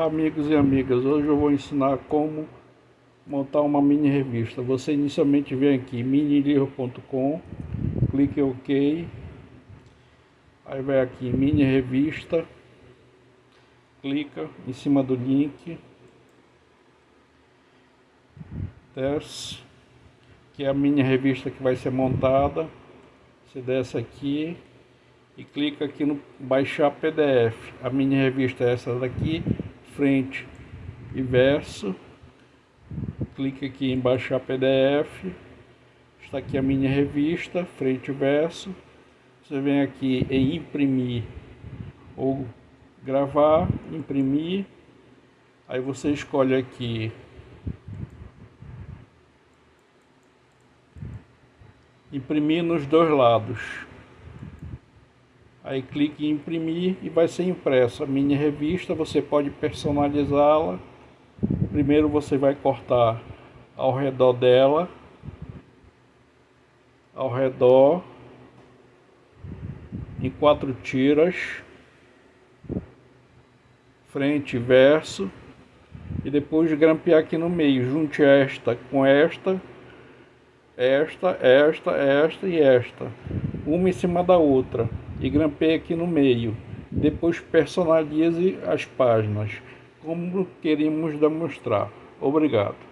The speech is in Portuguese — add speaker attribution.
Speaker 1: Olá amigos e amigas, hoje eu vou ensinar como montar uma mini revista. Você inicialmente vem aqui minilivro.com, clique em OK, aí vai aqui mini revista, clica em cima do link, desce, que é a mini revista que vai ser montada, você desce aqui, e clica aqui no baixar PDF. A mini revista é essa daqui, frente e verso. Clique aqui em baixar PDF. Está aqui a mini revista, frente e verso. Você vem aqui em imprimir ou gravar, imprimir. Aí você escolhe aqui imprimir nos dois lados. Aí clique em imprimir e vai ser impressa a mini revista. Você pode personalizá-la. Primeiro você vai cortar ao redor dela, ao redor, em quatro tiras, frente e verso, e depois grampear aqui no meio. Junte esta com esta, esta, esta, esta e esta, uma em cima da outra e grampeie aqui no meio. Depois personalize as páginas, como queremos demonstrar. Obrigado.